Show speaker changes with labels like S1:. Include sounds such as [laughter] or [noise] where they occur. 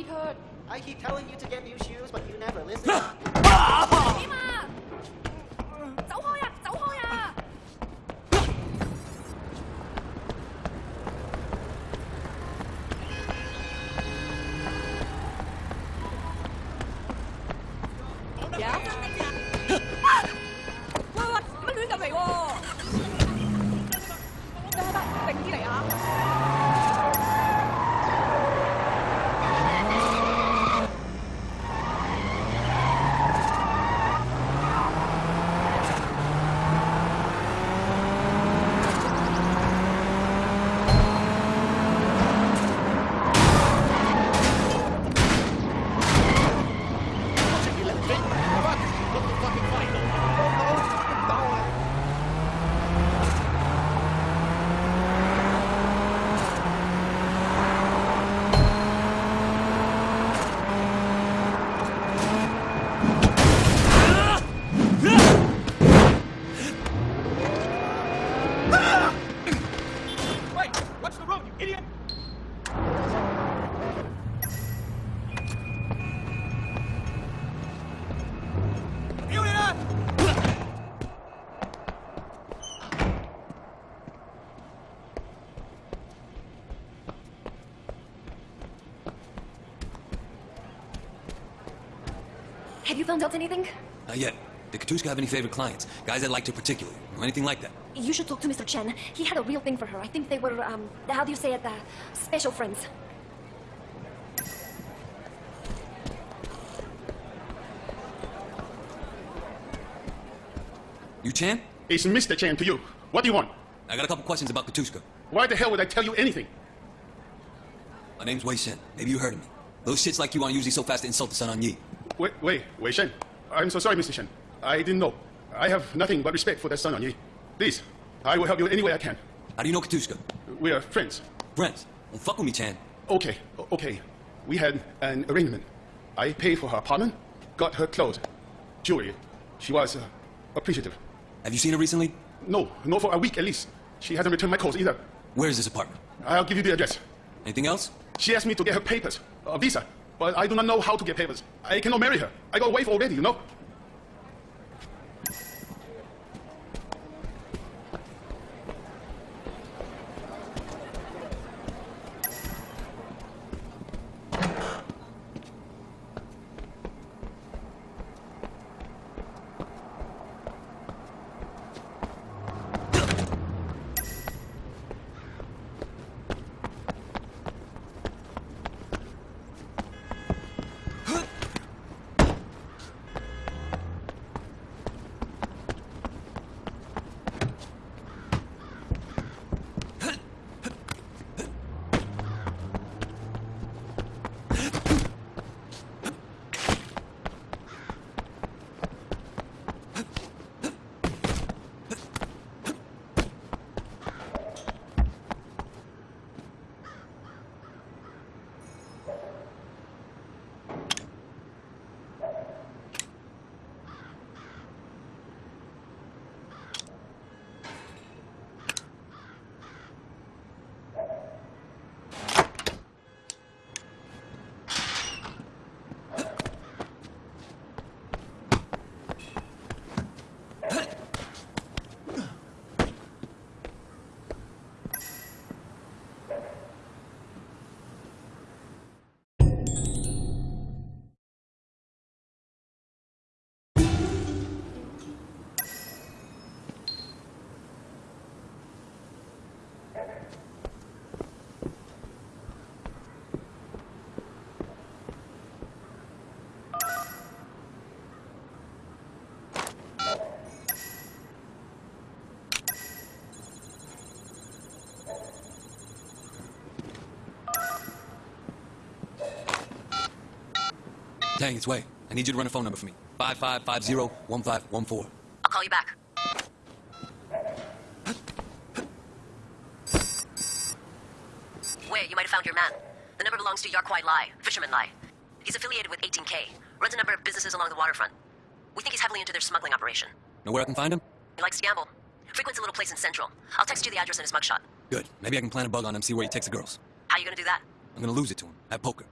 S1: feet hurt.
S2: I keep telling you to get new shoes, but you never listen. [gasps]
S3: Yeah? You
S1: found out anything?
S4: Not yet. Did Katushka have any favorite clients? Guys that liked her particularly? Or anything like that?
S1: You should talk to Mr. Chen. He had a real thing for her. I think they were, um, how do you say it, uh, special friends.
S4: You Chan?
S5: It's Mr. Chen to you. What do you want?
S4: I got a couple questions about Katushka.
S5: Why the hell would I tell you anything?
S4: My name's Wei Shen. Maybe you heard of me. Those shits like you aren't usually so fast to insult the Sun On Yee.
S5: Wait, wait, Wei Shen. I'm so sorry, Mr. Shen. I didn't know. I have nothing but respect for that Sun On Yee. Please, I will help you any way I can.
S4: How do you know Katushka?
S5: We are friends.
S4: Friends. Don't fuck with me, Chan.
S5: Okay, okay. We had an arrangement. I paid for her apartment, got her clothes, jewelry. She was uh, appreciative.
S4: Have you seen her recently?
S5: No, no, for a week at least. She hasn't returned my calls either.
S4: Where is this apartment?
S5: I'll give you the address.
S4: Anything else?
S5: She asked me to get her papers, a visa, but I do not know how to get papers. I cannot marry her. I got a wife already, you know.
S4: Tang, it's Wei. I need you to run a phone number for me. 5550-1514.
S6: I'll call you back. Wait, you might have found your man. The number belongs to Yarkwai Lai, Fisherman Lai. He's affiliated with 18K, runs a number of businesses along the waterfront. We think he's heavily into their smuggling operation.
S4: Know where I can find him?
S6: He likes to gamble. Frequents a little place in Central. I'll text you the address and his mugshot.
S4: Good. Maybe I can plant a bug on him, see where he takes the girls.
S6: How you gonna do that?
S4: I'm gonna lose it to him. At poker.